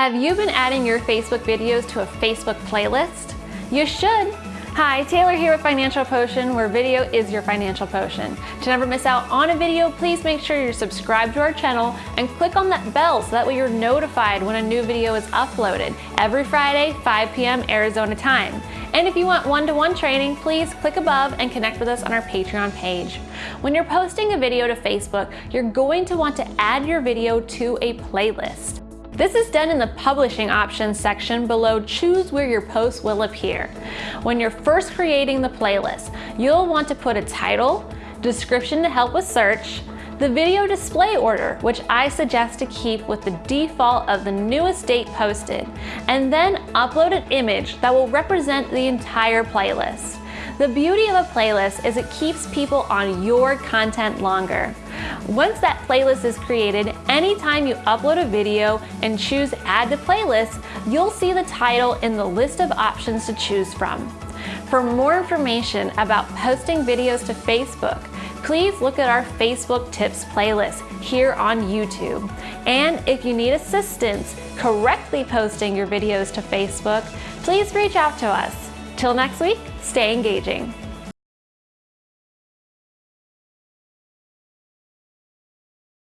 Have you been adding your Facebook videos to a Facebook playlist? You should. Hi, Taylor here with Financial Potion, where video is your financial potion. To never miss out on a video, please make sure you're subscribed to our channel and click on that bell so that way you're notified when a new video is uploaded every Friday, 5 p.m. Arizona time. And if you want one-to-one -one training, please click above and connect with us on our Patreon page. When you're posting a video to Facebook, you're going to want to add your video to a playlist. This is done in the publishing options section below choose where your post will appear. When you're first creating the playlist, you'll want to put a title, description to help with search, the video display order, which I suggest to keep with the default of the newest date posted, and then upload an image that will represent the entire playlist. The beauty of a playlist is it keeps people on your content longer. Once that playlist is created, anytime you upload a video and choose add to playlist, you'll see the title in the list of options to choose from. For more information about posting videos to Facebook, please look at our Facebook tips playlist here on YouTube. And if you need assistance correctly posting your videos to Facebook, please reach out to us. Till next week, stay engaging.